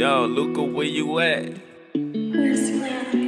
Yo, Luca, where you at? Where's Lana?